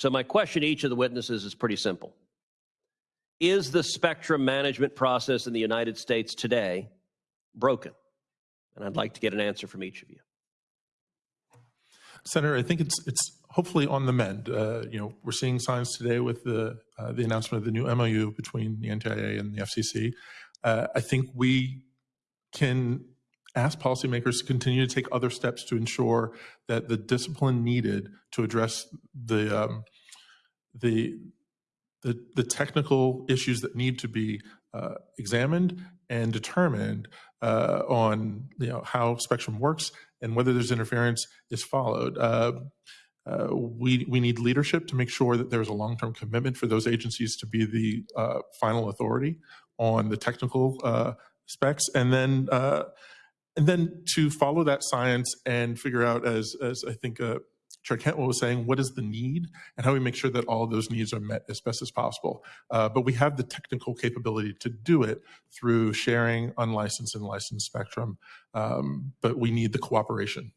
So my question to each of the witnesses is pretty simple. Is the spectrum management process in the United States today broken? And I'd like to get an answer from each of you. Senator, I think it's it's hopefully on the mend. Uh, you know, we're seeing signs today with the uh, the announcement of the new MOU between the NTIA and the FCC. Uh, I think we can ask policymakers to continue to take other steps to ensure that the discipline needed to address the um, the, the the technical issues that need to be uh, examined and determined uh, on you know how spectrum works and whether there's interference is followed. Uh, uh, we we need leadership to make sure that there's a long-term commitment for those agencies to be the uh, final authority on the technical uh, specs, and then and then to follow that science and figure out, as as I think Chair Cantwell was saying, what is the need and how we make sure that all those needs are met as best as possible. Uh, but we have the technical capability to do it through sharing unlicensed and licensed spectrum, um, but we need the cooperation